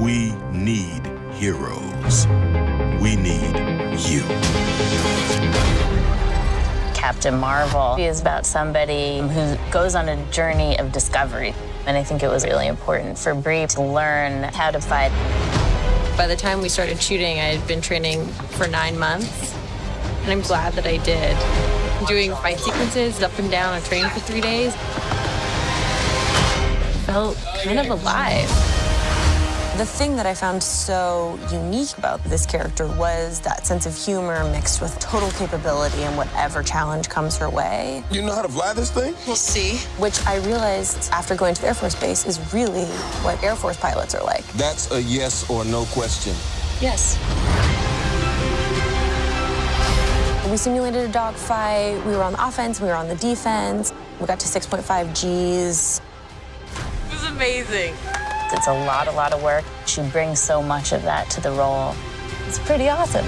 We need heroes. We need you. Captain Marvel is about somebody who goes on a journey of discovery. And I think it was really important for Brie to learn how to fight. By the time we started shooting, I had been training for nine months, and I'm glad that I did. Doing fight sequences up and down and training for three days felt kind of alive. The thing that I found so unique about this character was that sense of humor mixed with total capability and whatever challenge comes her way. You know how to fly this thing? We'll see. Which I realized after going to the Air Force Base is really what Air Force pilots are like. That's a yes or no question. Yes. We simulated a dogfight. We were on the offense, we were on the defense. We got to 6.5 Gs. It was amazing. It's a lot, a lot of work. She brings so much of that to the role. It's pretty awesome.